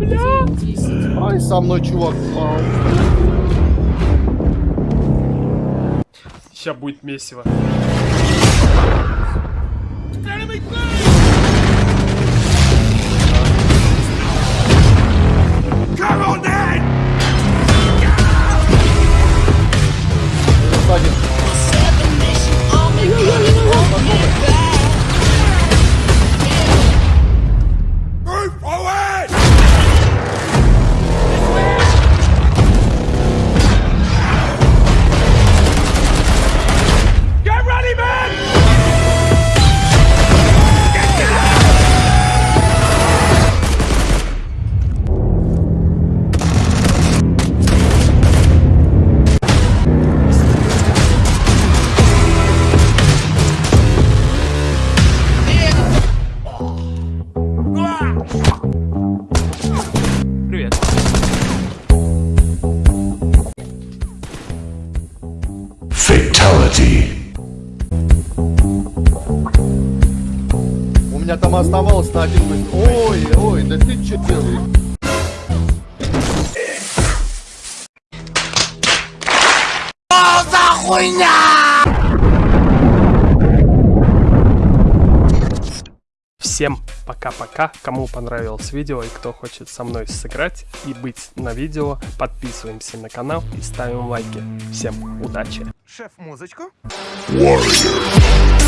Ай, со мной чувак упал. Сейчас будет месиво. Сзади. Fatality. У меня там оставалось на один выстрел. Ой, ой, да ты че делаешь? Всем пока-пока. Кому понравилось видео и кто хочет со мной сыграть и быть на видео, подписываемся на канал и ставим лайки. Всем удачи! Шеф, музычку? Warrior.